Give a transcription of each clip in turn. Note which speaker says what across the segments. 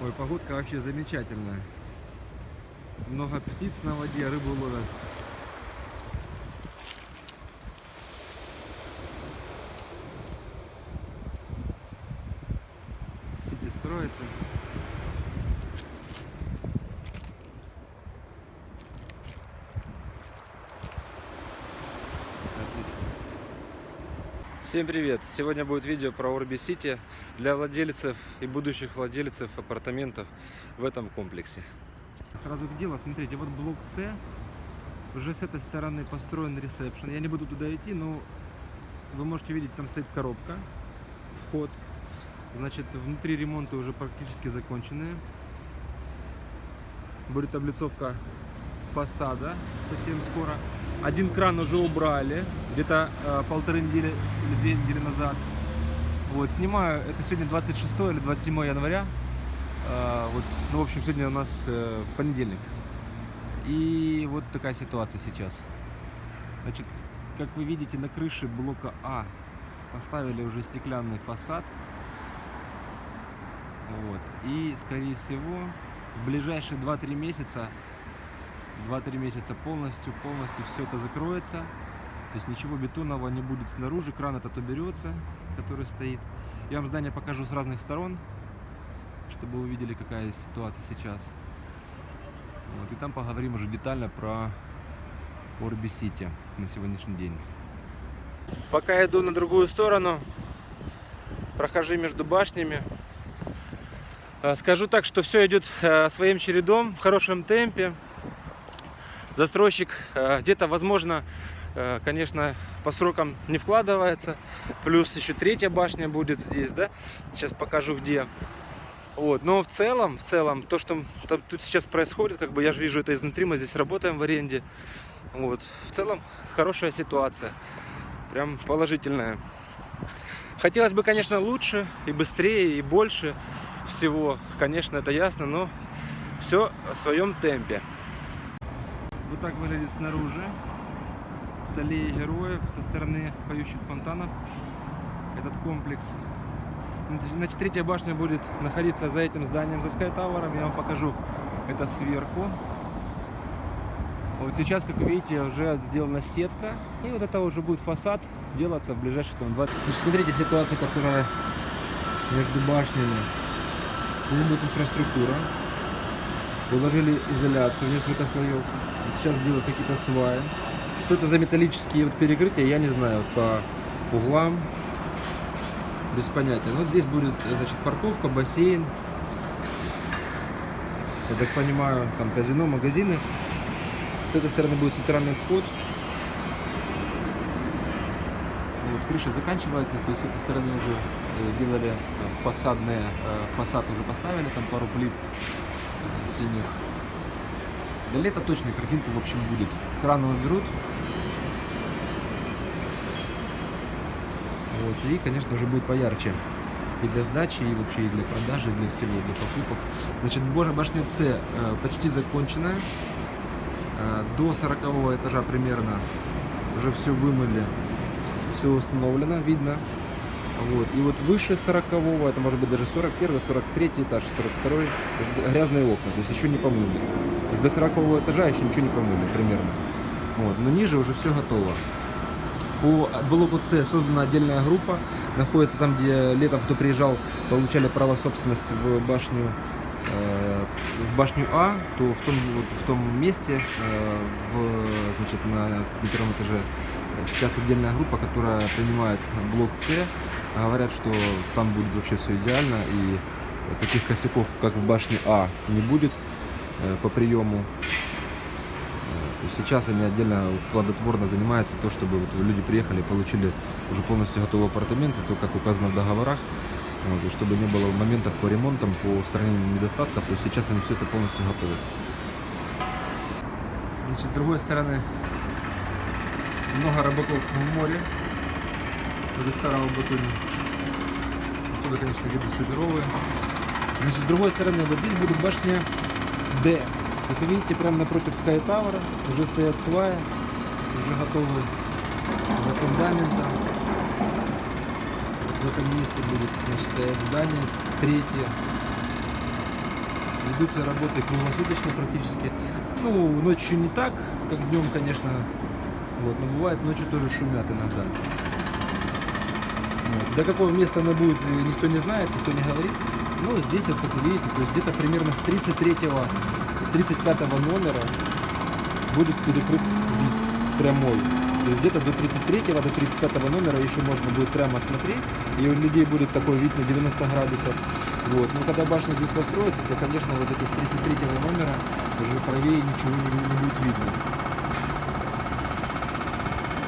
Speaker 1: Ой, погодка вообще замечательная. Много птиц на воде, рыбу ловят. Сити строится. Отлично. Всем привет! Сегодня будет видео про Орби Сити для владельцев и будущих владельцев апартаментов в этом комплексе. Сразу к делу, смотрите, вот блок С, уже с этой стороны построен ресепшн. Я не буду туда идти, но вы можете видеть, там стоит коробка, вход. Значит, внутри ремонты уже практически законченные. Будет облицовка фасада совсем скоро. Один кран уже убрали, где-то э, полторы недели или две недели назад. Вот, снимаю, это сегодня 26 или 27 января. Э, вот, ну, в общем, сегодня у нас э, понедельник. И вот такая ситуация сейчас. Значит, как вы видите, на крыше блока А поставили уже стеклянный фасад. Вот. И, скорее всего, в ближайшие 2-3 месяца 2-3 месяца полностью, полностью все это закроется. То есть ничего бетонного не будет снаружи, кран этот уберется, который стоит. Я вам здание покажу с разных сторон, чтобы вы увидели, какая ситуация сейчас. Вот, и там поговорим уже детально про Орби Сити на сегодняшний день. Пока иду на другую сторону, прохожу между башнями. А, Скажу так, что все идет э, своим чередом, в хорошем темпе застройщик э, где-то, возможно, э, конечно, по срокам не вкладывается. Плюс еще третья башня будет здесь, да? Сейчас покажу где. Вот, но в целом, в целом, то, что тут сейчас происходит, как бы я же вижу это изнутри, мы здесь работаем в аренде. Вот, в целом, хорошая ситуация, прям положительная. Хотелось бы, конечно, лучше и быстрее, и больше всего, конечно, это ясно, но все в своем темпе. Вот так выглядит снаружи с аллеей героев со стороны поющих фонтанов этот комплекс. Значит, третья башня будет находиться за этим зданием, за Sky Tower. Я вам покажу это сверху. Вот сейчас, как видите, уже сделана сетка. И вот это уже будет фасад делаться в ближайшие там, два... Значит, смотрите ситуация, которая между башнями. Здесь будет инфраструктура. Уложили изоляцию, несколько слоев. Сейчас делают какие-то сваи. Что это за металлические вот перекрытия, я не знаю. По углам. Без понятия. Но вот здесь будет, значит, парковка, бассейн. Я так понимаю, там казино, магазины. С этой стороны будет центральный вход. Вот крыша заканчивается, то есть с этой стороны уже сделали фасадные, фасад уже поставили, там пару плит синих. До лета точная картинка, в общем, будет. Краны уберут. Вот, и, конечно, уже будет поярче. И для сдачи, и вообще и для продажи, и для всего, для покупок. Значит, башня С э, почти закончена. Э, до 40 этажа примерно уже все вымыли, все установлено, видно. Вот. И вот выше 40 это может быть даже 41 43 этаж, 42 грязные окна, то есть еще не помыли. До 40 этажа еще ничего не помыли примерно. Вот. Но ниже уже все готово. По блоку С создана отдельная группа, находится там, где летом кто приезжал, получали право собственности в башню э, в башню А, то в том, вот, в том месте, э, в, значит, на, на первом этаже, сейчас отдельная группа, которая принимает блок С, говорят, что там будет вообще все идеально и таких косяков, как в башне А, не будет э, по приему. Сейчас они отдельно плодотворно занимаются то, чтобы вот люди приехали, получили уже полностью готовые апартаменты, то, как указано в договорах, вот, и чтобы не было моментов по ремонтам, по устранению недостатков, то сейчас они все это полностью готовы. Значит, с другой стороны, много рыбаков в море, возле старого Батуми. Отсюда, конечно, виды суперовые. Значит, с другой стороны, вот здесь будет башня D. Как вы видите, прямо напротив Sky Tower уже стоят сваи, уже готовы до фундамента. В этом месте будет значит, стоять здание третье. Ведутся работы круглосуточно практически. Ну, ночью не так, как днем, конечно. Вот, но бывает ночью тоже шумят иногда. Вот. До какого места она будет, э, никто не знает, никто не говорит. Ну, здесь, вот, как вы видите, то есть где-то примерно с 33 с 35 номера будет перекрыт вид прямой. То есть где-то до 33 до 35 номера еще можно будет прямо смотреть, и у людей будет такой вид на 90 градусов. Вот. Но когда башня здесь построится, то, конечно, вот это с 33 номера уже правее ничего не, не будет видно.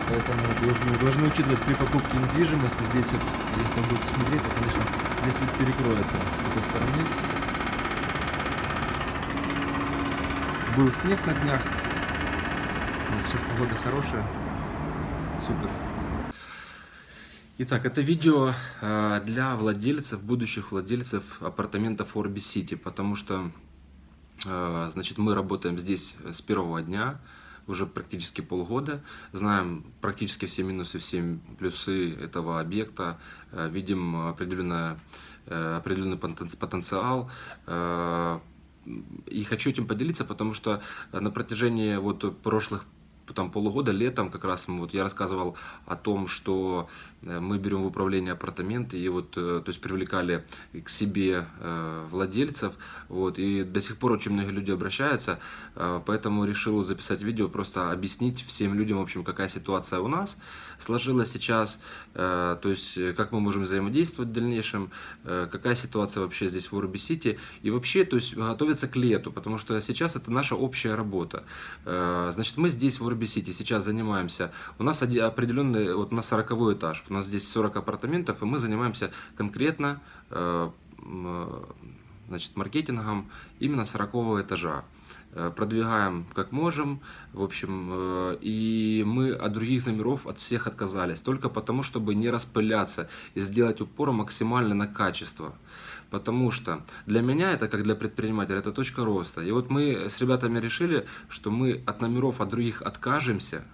Speaker 1: Поэтому должны, должны учитывать при покупке недвижимости. Здесь вот, если вы будете смотреть, то, конечно, здесь вид перекроется с этой стороны. Был снег на днях. Сейчас погода хорошая. Супер. Итак, это видео э, для владельцев, будущих владельцев апартаментов Orbi City, потому что, э, значит, мы работаем здесь с первого дня, уже практически полгода, знаем практически все минусы, все плюсы этого объекта, э, видим определенное, определенный потенциал, и хочу этим поделиться, потому что на протяжении вот прошлых там полугода, летом как раз вот я рассказывал о том, что э, мы берем в управление апартаменты и вот, э, то есть привлекали к себе э, владельцев, вот, и до сих пор очень многие люди обращаются, поэтому решил записать видео, просто объяснить всем людям, в общем, какая ситуация у нас сложилась сейчас, то есть как мы можем взаимодействовать в дальнейшем, какая ситуация вообще здесь в Урби Сити, и вообще, то есть готовиться к лету, потому что сейчас это наша общая работа. Значит, мы здесь в Урби Сити сейчас занимаемся, у нас определенный, вот на 40 этаж, у нас здесь 40 апартаментов, и мы занимаемся конкретно э, значит, маркетингом именно 40 этажа э, продвигаем как можем, в общем, э, и мы от других номеров от всех отказались, только потому, чтобы не распыляться и сделать упор максимально на качество. Потому что для меня это, как для предпринимателя, это точка роста. И вот мы с ребятами решили, что мы от номеров от других откажемся,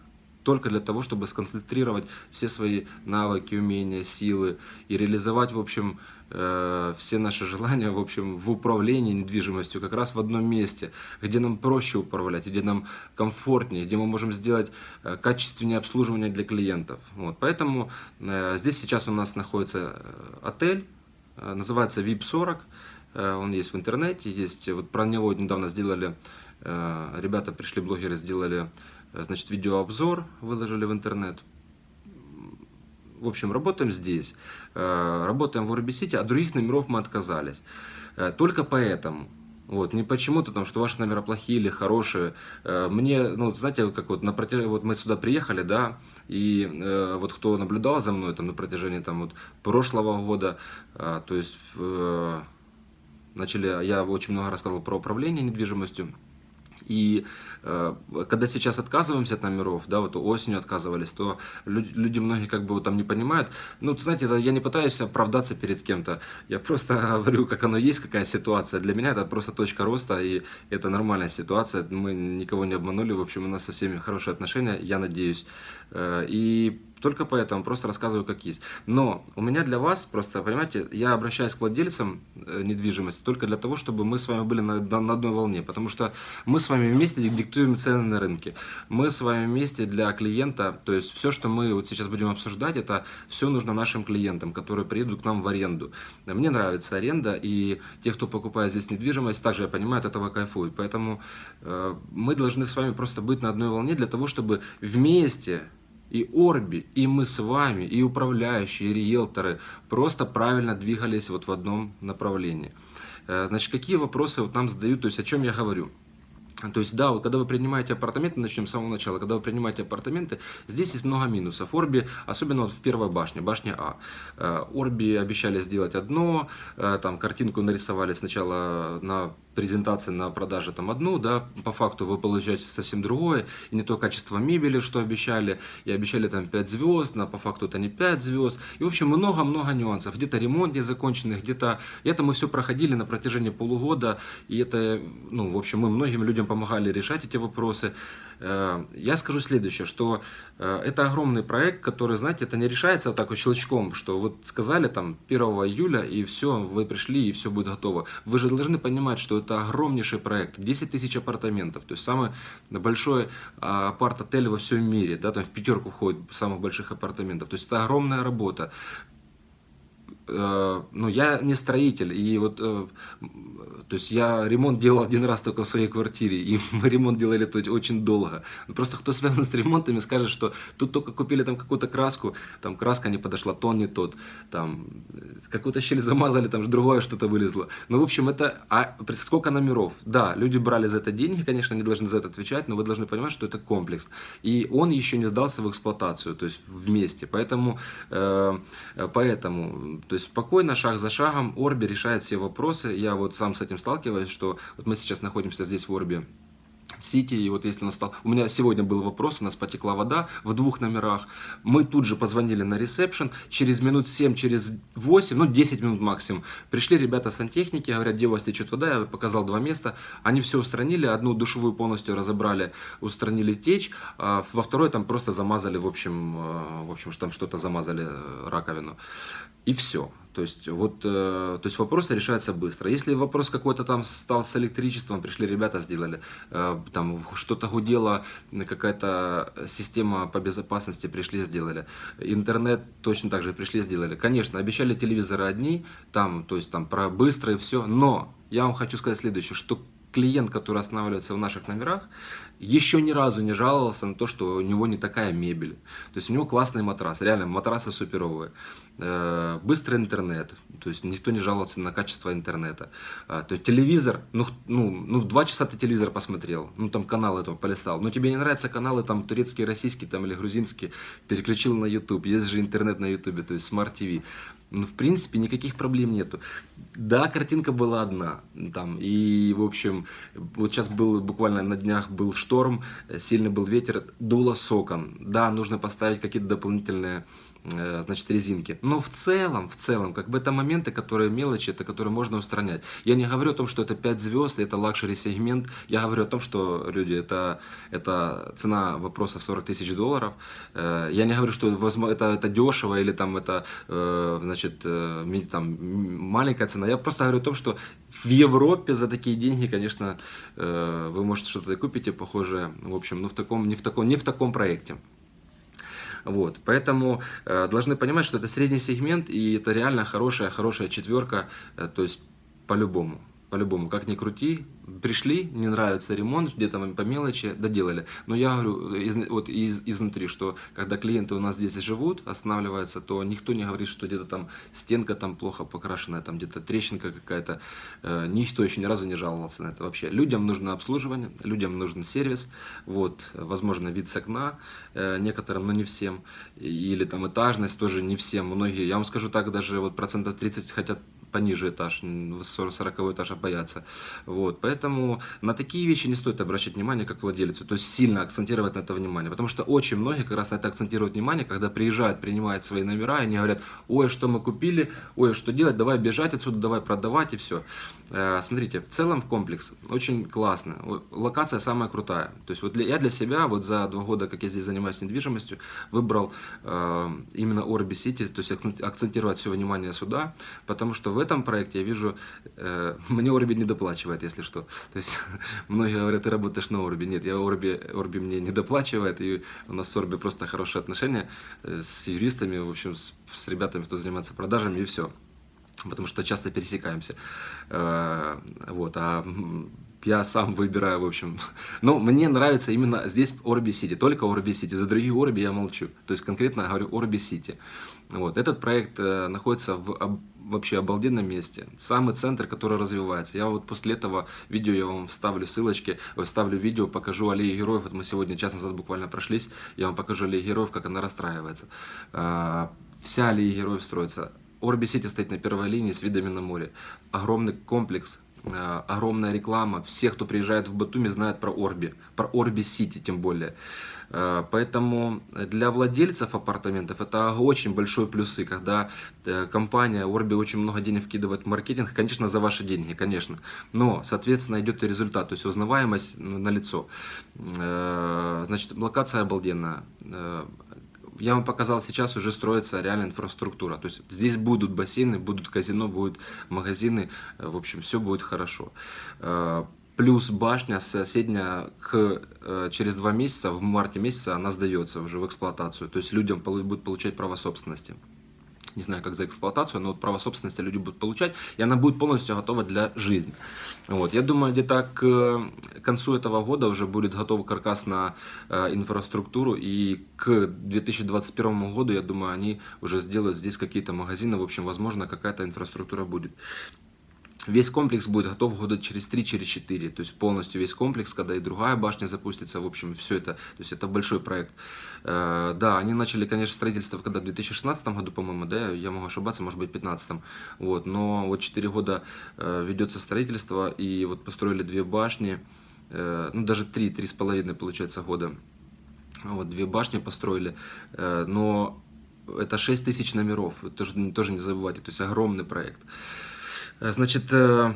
Speaker 1: только для того, чтобы сконцентрировать все свои навыки, умения, силы и реализовать, в общем, э, все наши желания, в общем, в управлении недвижимостью как раз в одном месте, где нам проще управлять, где нам комфортнее, где мы можем сделать э, качественнее обслуживание для клиентов. Вот. Поэтому э, здесь сейчас у нас находится отель, называется VIP40, э, он есть в интернете, есть, вот про него недавно сделали, э, ребята пришли, блогеры сделали, значит, видеообзор, выложили в интернет. В общем, работаем здесь, работаем в Урбисите, от других номеров мы отказались. Только поэтому вот, не почему-то там, что ваши номера плохие или хорошие. Э, мне, ну, знаете, как вот на протяж... вот мы сюда приехали, да, и э, вот кто наблюдал за мной там на протяжении там вот прошлого года, э, то есть э, начали, я очень много рассказывал про управление недвижимостью, и э, когда сейчас отказываемся от номеров, да, вот осенью отказывались, то люди, люди многие как бы там не понимают. Ну, знаете, это, я не пытаюсь оправдаться перед кем-то, я просто говорю, как оно есть, какая ситуация. Для меня это просто точка роста, и это нормальная ситуация. Мы никого не обманули, в общем, у нас со всеми хорошие отношения, я надеюсь. Э, и только поэтому просто рассказываю, как есть. Но у меня для вас, просто, понимаете, я обращаюсь к владельцам э, недвижимости только для того, чтобы мы с вами были на, на одной волне. Потому что мы с вами вместе диктуем цены на рынке. Мы с вами вместе для клиента, то есть все, что мы вот сейчас будем обсуждать, это все нужно нашим клиентам, которые приедут к нам в аренду. Мне нравится аренда, и те, кто покупает здесь недвижимость, также, я понимаю, от этого кайфуют. Поэтому э, мы должны с вами просто быть на одной волне для того, чтобы вместе и Орби, и мы с вами, и управляющие, и риэлторы просто правильно двигались вот в одном направлении. Э, значит, какие вопросы вот нам задают, то есть о чем я говорю? То есть, да, вот когда вы принимаете апартаменты, начнем с самого начала, когда вы принимаете апартаменты, здесь есть много минусов. Орби, особенно вот в первой башне, башня А. Э, Орби обещали сделать одно, э, там картинку нарисовали сначала на презентации на продаже там одну, да, по факту вы получаете совсем другое, и не то качество мебели, что обещали, и обещали там 5 звезд, но по факту это не 5 звезд, и в общем много-много нюансов, где-то ремонт не законченный, где-то, это мы все проходили на протяжении полугода, и это, ну, в общем, мы многим людям помогали решать эти вопросы. Э, я скажу следующее, что э, это огромный проект, который, знаете, это не решается вот так вот щелчком, что вот сказали там 1 июля и все, вы пришли и все будет готово. Вы же должны понимать, что это огромнейший проект, 10 тысяч апартаментов, то есть самый большой а, апарт-отель во всем мире, да, там в пятерку входит самых больших апартаментов, то есть это огромная работа. Э, ну, я не строитель, и вот, э, то есть я ремонт делал один раз только в своей квартире, и мы ремонт делали очень долго. Просто кто связан с ремонтами, скажет, что тут только купили там какую-то краску, там краска не подошла, тон не тот, там какую-то щель замазали, там же другое что-то вылезло. Ну, в общем, это, а сколько номеров? Да, люди брали за это деньги, конечно, они должны за это отвечать, но вы должны понимать, что это комплекс. И он еще не сдался в эксплуатацию, то есть вместе. Поэтому, э, поэтому, то есть спокойно, шаг за шагом, Орби решает все вопросы. Я вот сам с этим сталкиваюсь, что вот мы сейчас находимся здесь в Орби, Сити, и вот если настал... У меня сегодня был вопрос, у нас потекла вода в двух номерах. Мы тут же позвонили на ресепшн, через минут 7, через 8, ну 10 минут максимум, пришли ребята сантехники, говорят, где у вас течет вода, я показал два места. Они все устранили, одну душевую полностью разобрали, устранили течь, а во второй там просто замазали, в общем, э, в общем, там что-то замазали, э, раковину. И все. То есть, вот, э, то есть вопросы решаются быстро. Если вопрос какой-то там стал с электричеством, пришли ребята, сделали, э, там что-то гудело, какая-то система по безопасности, пришли, сделали. Интернет точно так же пришли, сделали. Конечно, обещали телевизоры одни, там, то есть там про быстро и все, но я вам хочу сказать следующее, что клиент, который останавливается в наших номерах, еще ни разу не жаловался на то, что у него не такая мебель. То есть у него классный матрас, реально матрасы суперовые. Э, быстрый интернет, то есть никто не жаловался на качество интернета. Э, то есть телевизор, ну, ну, ну в два часа ты телевизор посмотрел, ну там каналы этого полистал. Но тебе не нравятся каналы там турецкие, российские там или грузинские, переключил на YouTube. Есть же интернет на YouTube, то есть Smart TV. Ну, в принципе, никаких проблем нету. Да, картинка была одна. Там, и, в общем, вот сейчас был буквально на днях был шторм, сильный был ветер, дуло с окон. Да, нужно поставить какие-то дополнительные Э, значит, резинки. Но в целом, в целом, как бы это моменты, которые мелочи, это которые можно устранять. Я не говорю о том, что это 5 звезд, это luxury сегмент. Я говорю о том, что, люди, это, это цена вопроса 40 тысяч долларов. Э, я не говорю, что это, это дешево или там это, э, значит, там, маленькая цена. Я просто говорю о том, что в Европе за такие деньги, конечно, вы можете что-то купить и похожее, в общем, но в таком, не в таком, не в таком проекте. Вот, поэтому э, должны понимать, что это средний сегмент, и это реально хорошая, хорошая четверка, э, то есть по-любому по-любому, как ни крути, пришли, не нравится ремонт, где-то по мелочи, доделали. Но я говорю из, вот из, изнутри, что когда клиенты у нас здесь живут, останавливаются, то никто не говорит, что где-то там стенка там плохо покрашенная, там где-то трещинка какая-то. Э, никто еще ни разу не жаловался на это вообще. Людям нужно обслуживание, людям нужен сервис, вот, возможно, вид с окна э, некоторым, но не всем. Или там этажность тоже не всем. Многие, я вам скажу так, даже вот процентов 30 хотят пониже этаж, 40 этаж боятся. Вот, поэтому на такие вещи не стоит обращать внимание как владельцу, то есть сильно акцентировать на это внимание, потому что очень многие как раз на это акцентируют внимание, когда приезжают, принимают свои номера, и они говорят, ой, что мы купили, ой, что делать, давай бежать отсюда, давай продавать и все. Э, смотрите, в целом комплекс очень классно, локация самая крутая, то есть вот для, я для себя вот за два года, как я здесь занимаюсь недвижимостью, выбрал э, именно Orbi City, то есть акцентировать все внимание сюда, потому что в этом проекте я вижу, э, мне Орби не доплачивает, если что. То есть многие говорят, ты работаешь на Орби. Нет, я Орби, Орби мне не доплачивает, и у нас с Орби просто хорошие отношения э, с юристами, в общем, с, с ребятами, кто занимается продажами, и все. Потому что часто пересекаемся. Э, вот, а я сам выбираю, в общем. Но мне нравится именно здесь Орби Сити, только Орби Сити. За другие Орби я молчу. То есть конкретно говорю Орби Сити. Вот. Этот проект э, находится в вообще обалденном месте. Самый центр, который развивается. Я вот после этого видео я вам вставлю ссылочки, вставлю видео, покажу аллеи героев. Вот мы сегодня час назад буквально прошлись. Я вам покажу аллеи героев, как она расстраивается. Э, вся аллея героев строится. Орби Сити стоит на первой линии с видами на море. Огромный комплекс огромная реклама. Все, кто приезжает в Батуми, знают про Орби, про Орби Сити тем более. Э, поэтому для владельцев апартаментов это очень большой плюсы, когда э, компания Орби очень много денег вкидывает в маркетинг, конечно, за ваши деньги, конечно. Но, соответственно, идет и результат, то есть узнаваемость на лицо. Значит, локация обалденная я вам показал, сейчас уже строится реальная инфраструктура. То есть здесь будут бассейны, будут казино, будут магазины, э, в общем, все будет хорошо. Э, плюс башня соседняя к, э, через два месяца, в марте месяце, она сдается уже в эксплуатацию. То есть людям будут получать право собственности не знаю, как за эксплуатацию, но вот право собственности люди будут получать, и она будет полностью готова для жизни. Вот. Я думаю, где-то к концу этого года уже будет готов каркас на э, инфраструктуру, и к 2021 году, я думаю, они уже сделают здесь какие-то магазины, в общем, возможно, какая-то инфраструктура будет. Весь комплекс будет готов года через 3-4, через то есть полностью весь комплекс, когда и другая башня запустится, в общем, все это, то есть это большой проект. Э, да, они начали, конечно, строительство когда в 2016 году, по-моему, да, я могу ошибаться, может быть, в 2015, вот, но вот 4 года э, ведется строительство, и вот построили две башни, э, ну, даже 3, 3,5, получается, года, вот, две башни построили, но это 6 тысяч номеров, тоже, тоже не забывайте, то есть огромный проект. Э, значит, э,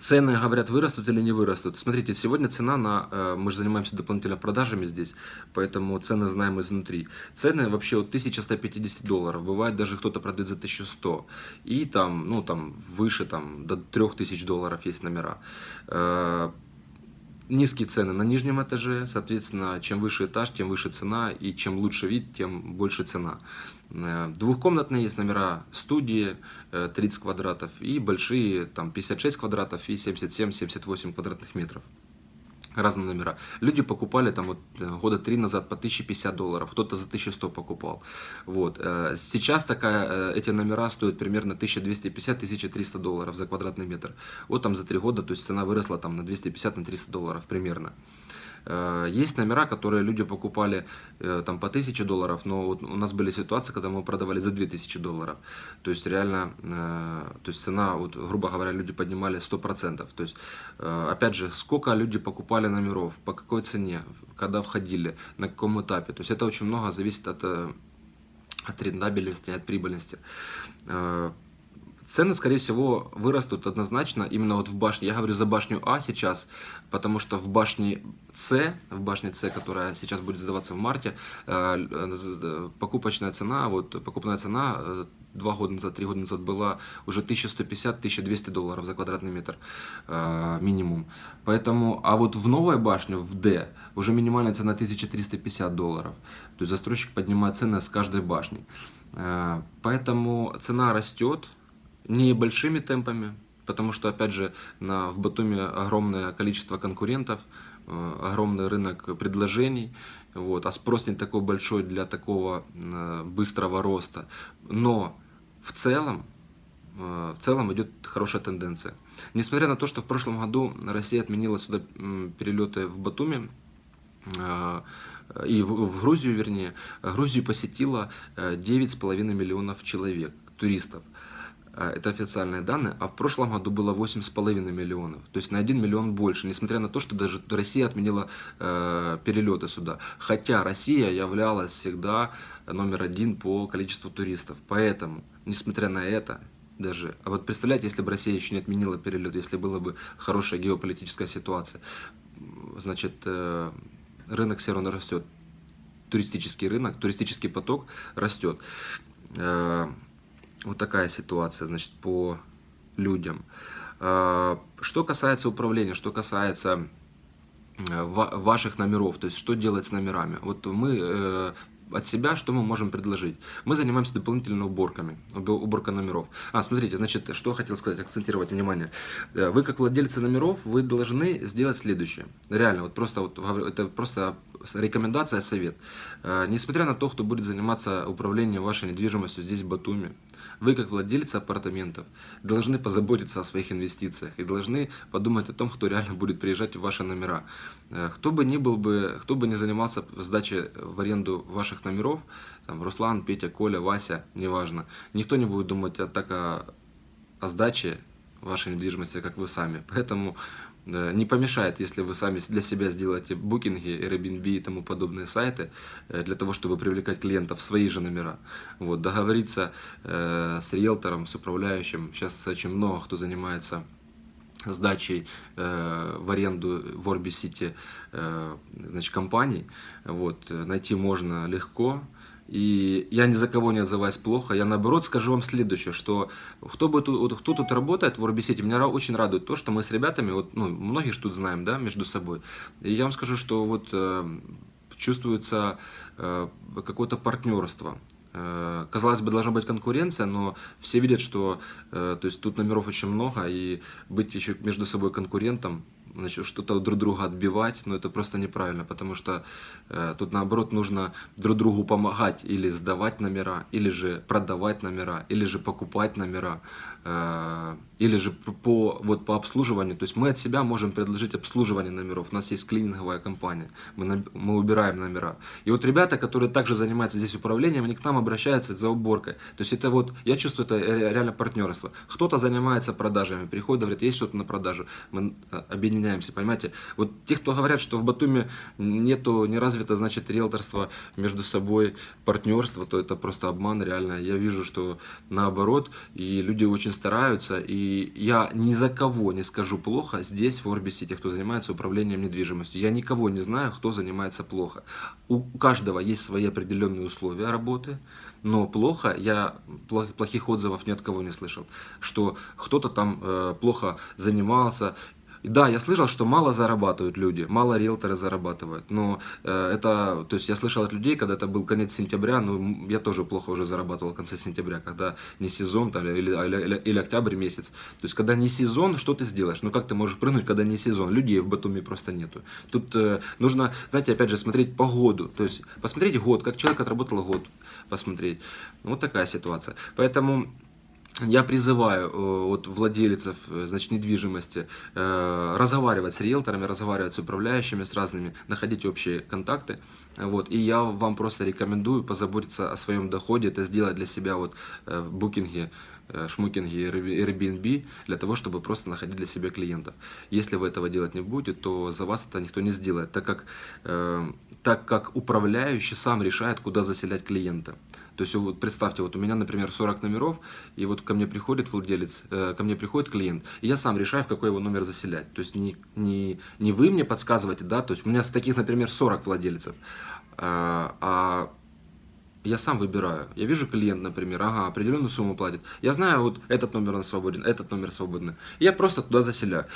Speaker 1: цены, говорят, вырастут или не вырастут. Смотрите, сегодня цена на... Э, мы же занимаемся дополнительно продажами здесь, поэтому цены знаем изнутри. Цены вообще от 1150 долларов. Бывает даже кто-то продает за 1100. И там, ну там, выше, там, до 3000 долларов есть номера низкие цены на нижнем этаже, соответственно, чем выше этаж, тем выше цена, и чем лучше вид, тем больше цена. Э, двухкомнатные есть номера студии, 30 э, квадратов, и большие, там 56 квадратов и 77-78 квадратных метров разные номера. Люди покупали там вот э, года три назад по 1050 долларов, кто-то за 1100 покупал. Вот. Сейчас такая, эти номера стоят примерно 1250-1300 долларов за квадратный метр. Вот там за три года, то есть цена выросла там на 250-300 долларов примерно. Э, есть номера, которые люди покупали э, там по 1000 долларов, но вот у нас были ситуации, когда мы продавали за 2000 долларов. То есть реально, э, то есть цена, вот, грубо говоря, люди поднимали 100%. То есть, опять же, сколько люди покупали номеров, по какой цене, когда входили, на каком этапе. То есть это очень много зависит от, от рентабельности, от прибыльности. Цены, скорее всего, вырастут однозначно именно вот в башне. Я говорю за башню А сейчас, потому что в башне С, в башне С, которая сейчас будет сдаваться в марте, э, э, покупочная цена, вот покупная цена э, два года назад, три года назад была уже 1150-1200 долларов за квадратный метр минимум. Поэтому, а вот в новой башне, в D, уже минимальная цена 1350 долларов. То есть застройщик поднимает цены с каждой башни. Поэтому цена растет, не большими темпами, потому что, опять же, на, в Батуми огромное количество конкурентов, э, огромный рынок предложений, вот, а спрос не такой большой для такого э, быстрого роста. Но в целом, э, в целом идет хорошая тенденция. Несмотря на то, что в прошлом году Россия отменила сюда перелеты в Батуми, и в Грузию, вернее, Грузию посетило 9,5 миллионов человек, туристов. А, это официальные данные, а в прошлом году было 8,5 миллионов, то есть на 1 миллион больше, несмотря на то, что даже Россия отменила э, перелеты сюда. Хотя Россия являлась всегда номер один по количеству туристов, поэтому, несмотря на это, даже, а вот представляете, если бы Россия еще не отменила перелет, если была бы хорошая геополитическая ситуация, значит, э, рынок все равно растет, туристический рынок, туристический поток растет. Э, вот такая ситуация, значит, по людям. А, что касается управления, что касается э, ваших номеров, то есть что делать с номерами. Вот мы э, от себя, что мы можем предложить? Мы занимаемся дополнительными уборками, уборка номеров. А, смотрите, значит, что хотел сказать, акцентировать внимание. Э, вы, как владельцы номеров, вы должны сделать следующее. Реально, вот просто, вот, это просто рекомендация, совет. Несмотря на то, кто будет заниматься управлением вашей недвижимостью здесь, в Батуми, вы, как владельцы апартаментов, должны позаботиться о своих инвестициях и должны подумать о том, кто реально будет приезжать в ваши номера. Э, кто бы ни был бы, кто бы ни занимался сдачей в аренду ваших номеров, там, Руслан, Петя, Коля, Вася, неважно, никто не будет думать о, так о, о сдаче
Speaker 2: вашей недвижимости, как вы сами. Поэтому не помешает, если вы сами для себя сделаете букинги, Airbnb и тому подобные сайты, э, для того, чтобы привлекать клиентов в свои же номера. Вот, договориться э, с риэлтором, с управляющим. Сейчас очень много кто занимается сдачей э, в аренду в Орби Сити э, значит, компаний. Вот, найти можно легко. И я ни за кого не отзываюсь плохо, я наоборот скажу вам следующее, что кто, бы тут, кто тут работает в Орбисете, меня очень радует то, что мы с ребятами, вот, ну, многие же тут знаем, да, между собой. И я вам скажу, что вот э, чувствуется э, какое-то партнерство. Э, казалось бы, должна быть конкуренция, но все видят, что э, то есть тут номеров очень много, и быть еще между собой конкурентом, значит, что-то друг друга отбивать, но это просто неправильно, потому что э, тут наоборот нужно друг другу помогать или сдавать номера, или же продавать номера, или же покупать номера, или же по, вот, по обслуживанию. То есть мы от себя можем предложить обслуживание номеров. У нас есть клининговая компания, мы, мы убираем номера. И вот ребята, которые также занимаются здесь управлением, они к нам обращаются за уборкой. То есть это вот, я чувствую, это реально партнерство. Кто-то занимается продажами, приходит, говорит, есть что-то на продажу, мы э, объединяемся, понимаете. Вот те, кто говорят, что в Батуме нету, не развито, значит, риэлторство между собой, партнерство, то это просто обман реально. Я вижу, что наоборот, и люди очень стараются, и я ни за кого не скажу плохо здесь, в Орбисе, тех, кто занимается управлением недвижимостью. Я никого не знаю, кто занимается плохо. У каждого есть свои определенные условия работы, но плохо, я плохих отзывов ни от кого не слышал, что кто-то там э, плохо занимался, да, я слышал, что мало зарабатывают люди, мало риэлторы зарабатывают, но э, это, то есть я слышал от людей, когда это был конец сентября, ну, я тоже плохо уже зарабатывал в конце сентября, когда не сезон там, или, или, или октябрь месяц. То есть, когда не сезон, что ты сделаешь? Ну, как ты можешь прыгнуть, когда не сезон? Людей в Батуми просто нету. Тут э, нужно, знаете, опять же, смотреть погоду, то есть, посмотреть год, как человек отработал год, посмотреть. Вот такая ситуация. Поэтому я призываю э, вот, владельцев э, значит, недвижимости э, разговаривать с риэлторами, разговаривать с управляющими, с разными, находить общие контакты. Вот, и я вам просто рекомендую позаботиться о своем доходе, это сделать для себя вот, в букинге, шмукинге Airbnb, для того, чтобы просто находить для себя клиентов. Если вы этого делать не будете, то за вас это никто не сделает, так как, э, так как управляющий сам решает, куда заселять клиента. То есть вот представьте, вот у меня, например, 40 номеров, и вот ко мне приходит владелец, э, ко мне приходит клиент, и я сам решаю, в какой его номер заселять. То есть не, не, не вы мне подсказываете, да, то есть у меня с таких, например, 40 владельцев, а, а я сам выбираю. Я вижу клиент, например, ага, определенную сумму платит. Я знаю, вот этот номер он свободен, этот номер свободный. Я просто туда заселяю.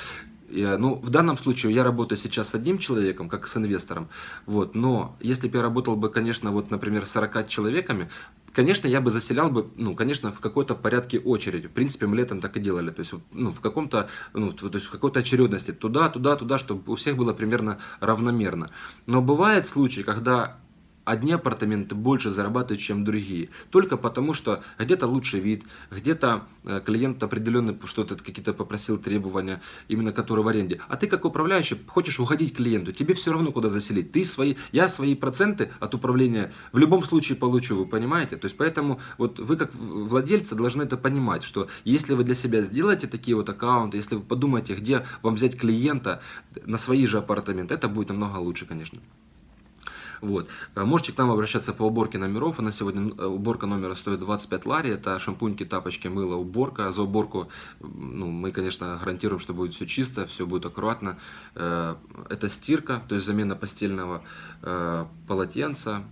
Speaker 2: Я, ну, в данном случае я работаю сейчас с одним человеком, как с инвестором, вот, но если бы я работал бы, конечно, вот, например, с 40 человеками, конечно, я бы заселял бы, ну, конечно, в какой-то порядке очереди. В принципе, мы летом так и делали, то есть, ну, в каком-то, ну, то есть в какой-то очередности, туда, туда, туда, чтобы у всех было примерно равномерно. Но бывает случаи, когда одни апартаменты больше зарабатывают, чем другие. Только потому, что где-то лучший вид, где-то э, клиент определенный что-то какие-то попросил требования, именно которые в аренде. А ты как управляющий хочешь уходить клиенту, тебе все равно куда заселить. Ты свои, я свои проценты от управления в любом случае получу, вы понимаете? То есть поэтому вот вы как владельцы должны это понимать, что если вы для себя сделаете такие вот аккаунты, если вы подумаете, где вам взять клиента на свои же апартаменты, это будет намного лучше, конечно. Вот. Э, можете к нам обращаться по уборке номеров. У нас сегодня э, уборка номера стоит 25 лари. Это шампуньки, тапочки, мыло, уборка. За уборку ну, мы, конечно, гарантируем, что будет все чисто, все будет аккуратно. Э, это стирка, то есть замена постельного полотенца.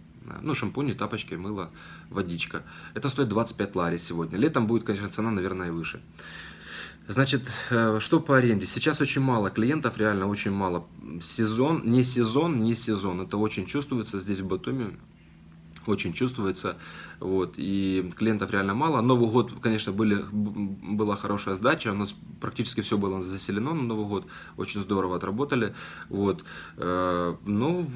Speaker 2: Ну, шампуни, тапочки, мыло, водичка. Это стоит 25 лари сегодня. Летом будет, конечно, цена, наверное, и выше. Значит, э, что по аренде? Сейчас очень мало клиентов, реально очень мало. Сезон, не сезон, не сезон. Это очень чувствуется здесь в Батуми. Очень чувствуется. Вот, и клиентов реально мало. Новый год, конечно, были, была хорошая сдача. У нас практически все было заселено на Новый год. Очень здорово отработали. Вот. Э, ну,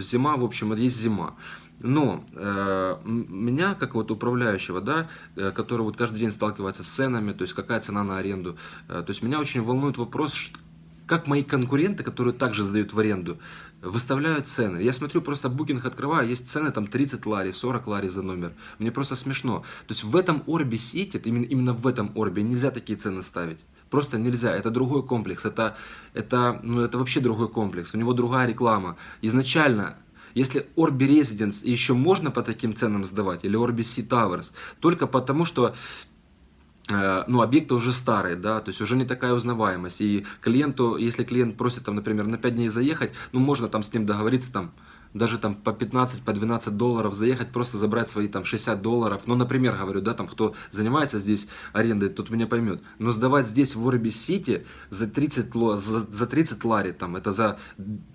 Speaker 2: зима, в общем, есть зима. Но э, меня, как вот управляющего, да, э, который вот каждый день сталкивается с ценами, то есть какая цена на аренду, э, то есть меня очень волнует вопрос, как мои конкуренты, которые также сдают в аренду, выставляют цены. Я смотрю, просто букинг открываю, есть цены там 30 лари, 40 лари за номер. Мне просто смешно. То есть в этом Орбе Сити, именно, именно в этом Орбе нельзя такие цены ставить. Просто нельзя. Это другой комплекс. Это, это, ну, это вообще другой комплекс. У него другая реклама. Изначально если Orbi Residence еще можно по таким ценам сдавать, или Orbi Sea Towers, только потому что Э, ну, объекты уже старые, да, то есть уже не такая узнаваемость. И клиенту, если клиент просит, там, например, на 5 дней заехать, ну, можно там с ним договориться, там, даже там по 15, по 12 долларов заехать, просто забрать свои там 60 долларов. Ну, например, говорю, да, там кто занимается здесь арендой, тот меня поймет. Но сдавать здесь в Орби Сити за 30, за, за 30 лари, там, это за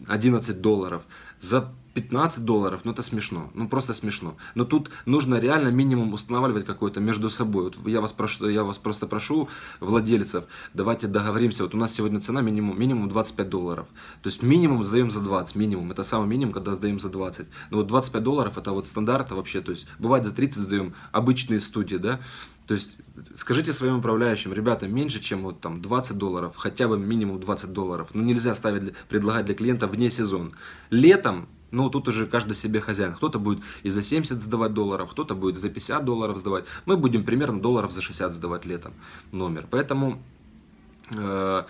Speaker 2: 11 долларов, за 15 долларов, ну это смешно, ну просто смешно. Но тут нужно реально минимум устанавливать какой-то между собой. Вот я вас, прошу, я вас просто прошу, владельцев, давайте договоримся. Вот у нас сегодня цена минимум, минимум 25 долларов. То есть минимум сдаем за 20, минимум. Это самый минимум, когда сдаем за 20. Но вот 25 долларов это вот стандарт вообще. То есть бывает за 30 сдаем обычные студии, да. То есть скажите своим управляющим, ребята, меньше, чем вот там 20 долларов, хотя бы минимум 20 долларов. Ну нельзя ставить, предлагать для клиента вне сезон. Летом ну, тут уже каждый себе хозяин. Кто-то будет и за 70 сдавать долларов, кто-то будет за 50 долларов сдавать. Мы будем примерно долларов за 60 сдавать летом номер. Поэтому, э,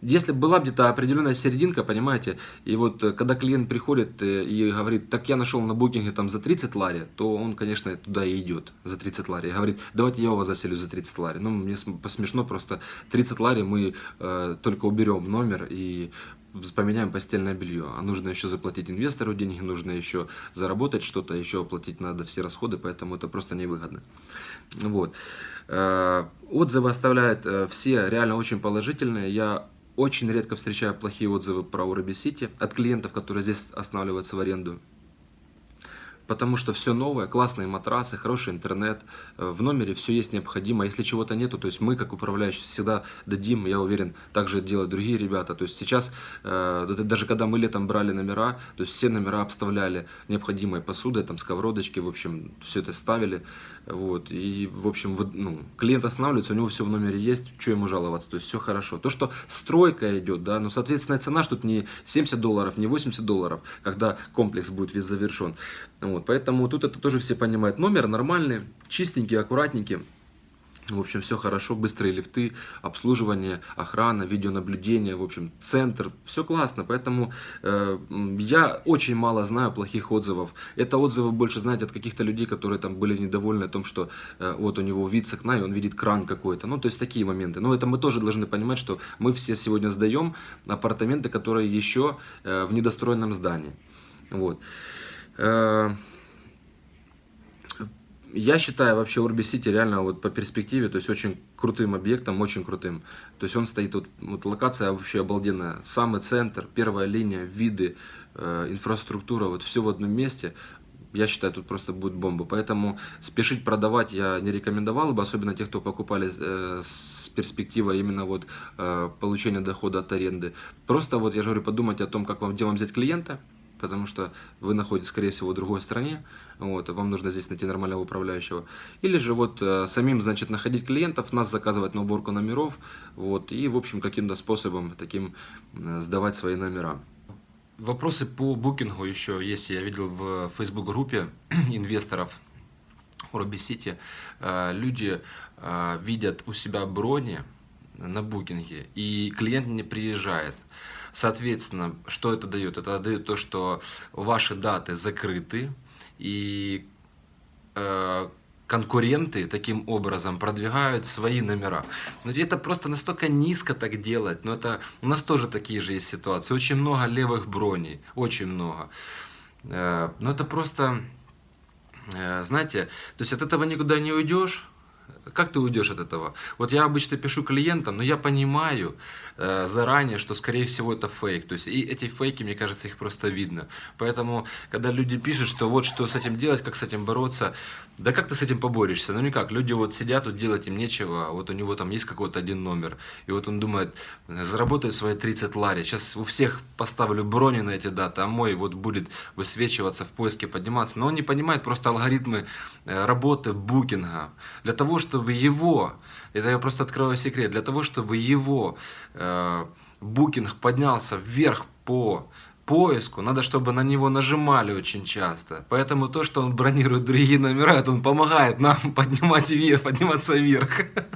Speaker 2: если была где-то определенная серединка, понимаете, и вот э, когда клиент приходит э, и говорит, так я нашел на букинге там за 30 лари, то он, конечно, туда и идет за 30 лари. И говорит, давайте я у вас заселю за 30 лари. Ну, мне смешно просто 30 лари мы э, только уберем номер и поменяем постельное белье, а нужно еще заплатить инвестору деньги, нужно еще заработать что-то, еще оплатить надо все расходы, поэтому это просто невыгодно. Вот. Э, отзывы оставляют э, все реально очень положительные. Я очень редко встречаю плохие отзывы про Уроби Сити от клиентов, которые здесь останавливаются в аренду потому что все новое, классные матрасы, хороший интернет, э, в номере все есть необходимо, если чего-то нету, то есть мы, как управляющие, всегда дадим, я уверен, также делают другие ребята, то есть сейчас, э, даже когда мы летом брали номера, то есть все номера обставляли необходимой посудой, там сковородочки, в общем, все это ставили, вот, и, в общем, ну, клиент останавливается, у него все в номере есть, что ему жаловаться, то есть все хорошо. То, что стройка идет, да, но, соответственно, цена, что тут не 70 долларов, не 80 долларов, когда комплекс будет весь завершен. Вот, поэтому тут это тоже все понимают. Номер нормальный, чистенький, аккуратненький. В общем, все хорошо, быстрые лифты, обслуживание, охрана, видеонаблюдение, в общем, центр, все классно. Поэтому э, я очень мало знаю плохих отзывов. Это отзывы больше, знаете, от каких-то людей, которые там были недовольны о том, что э, вот у него вид с окна, и он видит кран какой-то. Ну, то есть такие моменты. Но это мы тоже должны понимать, что мы все сегодня сдаем апартаменты, которые еще э, в недостроенном здании. Вот. Э, я считаю вообще Орби Сити реально вот по перспективе, то есть очень крутым объектом, очень крутым. То есть он стоит, вот, вот локация вообще обалденная. Самый центр, первая линия, виды, э, инфраструктура, вот все в одном месте. Я считаю, тут просто будет бомба. Поэтому спешить продавать я не рекомендовал бы, особенно тех, кто покупали э, с перспективой именно вот э, получения дохода от аренды. Просто вот я же говорю, подумать о том, как вам, где вам взять клиента, потому что вы находитесь, скорее всего, в другой стране, вот, вам нужно здесь найти нормального управляющего. Или же вот э, самим, значит, находить клиентов, нас заказывать на уборку номеров, вот, и, в общем, каким-то способом таким э, сдавать свои номера. Вопросы по букингу еще есть, я видел в Facebook группе инвесторов Робби Сити. Э, люди видят у себя брони на букинге, и клиент не приезжает. Соответственно, что это дает? Это дает то, что ваши даты закрыты, и э, конкуренты таким образом продвигают свои номера. Но это просто настолько низко так делать. Но это у нас тоже такие же есть ситуации. Очень много левых броней, очень много. Э, но это просто, э, знаете, то есть от этого никуда не уйдешь как ты уйдешь от этого? Вот я обычно пишу клиентам, но я понимаю э, заранее, что скорее всего это фейк. То есть и эти фейки, мне кажется, их просто видно. Поэтому, когда люди пишут, что вот что с этим делать, как с этим бороться, да как ты с этим поборешься? Ну никак. Люди вот сидят, тут делать им нечего, вот у него там есть какой-то один номер, и вот он думает, заработаю свои 30 лари, сейчас у всех поставлю брони на эти даты, а мой вот будет высвечиваться в поиске, подниматься. Но он не понимает просто алгоритмы э, работы букинга. Для того, чтобы его, это я просто открою секрет, для того, чтобы его э, букинг поднялся вверх по поиску, надо, чтобы на него нажимали очень часто. Поэтому то, что он бронирует другие номера, это он помогает нам поднимать вверх, подниматься вверх.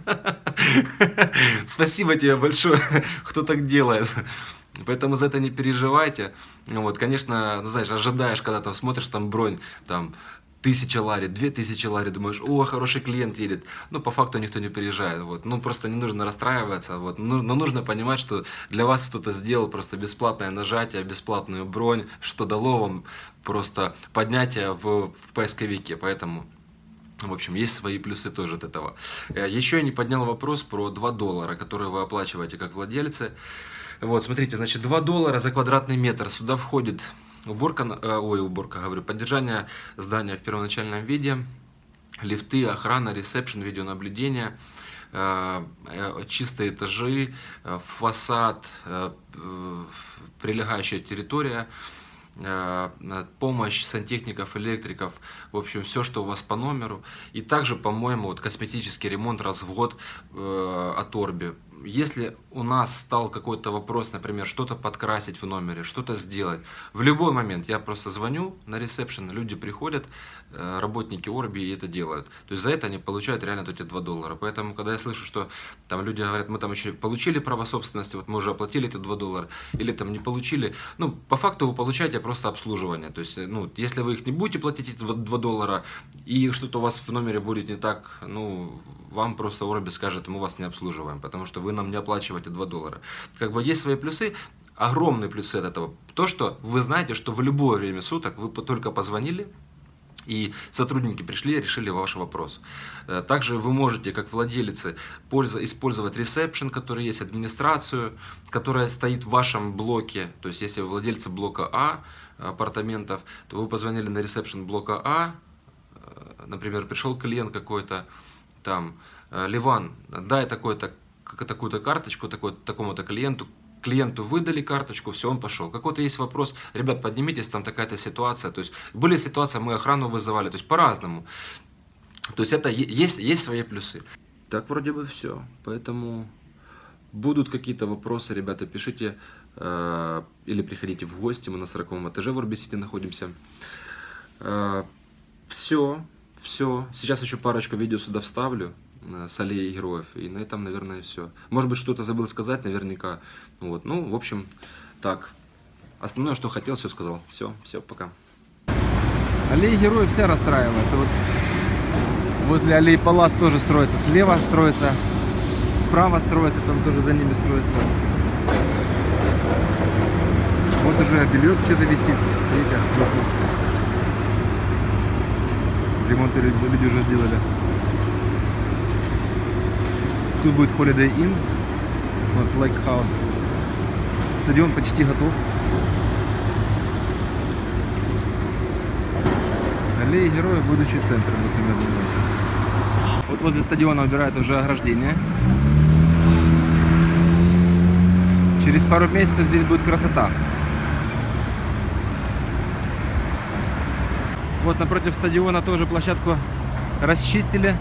Speaker 2: Спасибо тебе большое, кто так делает. Поэтому за это не переживайте. Вот, конечно, знаешь, ожидаешь, когда там смотришь, там бронь, там тысяча лари, две тысячи лари, думаешь, о, хороший клиент едет. Ну, по факту никто не приезжает, вот. Ну, просто не нужно расстраиваться, вот. Ну, но нужно понимать, что для вас кто-то сделал просто бесплатное нажатие, бесплатную бронь, что дало вам просто поднятие в, в поисковике, поэтому... В общем, есть свои плюсы тоже от этого. Э, Еще я не поднял вопрос про 2 доллара, которые вы оплачиваете как владельцы. Вот, смотрите, значит, 2 доллара за квадратный метр. Сюда входит уборка, э, ой, уборка, говорю, поддержание здания в первоначальном виде, лифты, охрана, ресепшн, видеонаблюдение, э, э, чистые этажи, фасад, прилегающая территория, помощь сантехников, электриков, в общем, все, что у вас по номеру. И также, по-моему, вот косметический ремонт раз в год от Орби. Если у нас стал какой-то вопрос, например, что-то подкрасить в номере, что-то сделать, в любой момент я просто звоню на ресепшн, люди приходят, э, работники Орби и это делают. То есть за это они получают реально вот эти 2 доллара. Поэтому, когда я слышу, что там люди говорят, мы там еще получили право собственности, вот мы уже оплатили эти 2 доллара, или там не получили, ну, по факту вы получаете просто обслуживание. То есть, э, ну, если вы их не будете платить, эти 2 2 доллара, и что-то у вас в номере будет не так, ну, вам просто Орби скажет, мы вас не обслуживаем, потому что вы нам не оплачиваете 2 доллара. Как бы есть свои плюсы, огромные плюсы от этого. То, что вы знаете, что в любое время суток вы только позвонили, и сотрудники пришли решили ваш вопрос. Э, Также вы можете, как владелицы, пользо- использовать ресепшн, который есть, администрацию, которая стоит в вашем блоке. То есть, если вы владельцы блока А апартаментов, то вы позвонили на ресепшн блока А, э, например, пришел клиент какой-то, там, э, Ливан, дай такой-то, такую-то карточку такой, такому-то клиенту, клиенту выдали карточку, все, он пошел. Какой-то есть вопрос, ребят, поднимитесь, там такая-то ситуация. То есть были ситуации, мы охрану вызывали, то есть по-разному. То есть это есть, есть свои плюсы. Так вроде бы все. Поэтому будут какие-то вопросы, ребята, пишите э, или приходите в гости. Мы на 40 этаже в Орбисите находимся. все, все. Сейчас еще парочку видео сюда вставлю э, с аллеей героев. И на этом, наверное, все. Может быть, что-то забыл сказать, наверняка. Вот. Ну, в общем, так. Основное, что хотел, все сказал. Все, все, пока.
Speaker 1: Аллея Героев вся расстраивается. Вот возле аллеи Палас тоже строится. Слева строится, справа строится, там тоже за ними строится. Вот уже билет что-то висит. Видите? Ремонт люди уже сделали. Тут будет Holiday Inn. Вот Lake House. Стадион почти готов. Аллея Героев, будущий центр, вот именно думаю. Вот возле стадиона убирают уже ограждение. Через пару месяцев здесь будет красота. Вот напротив стадиона тоже площадку расчистили.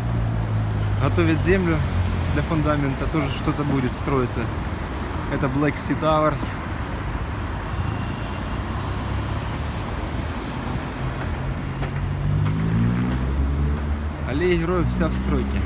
Speaker 1: Готовят землю для фундамента. Тоже что-то будет строиться. Это Black Sea Towers. Аллея героев вся в стройке.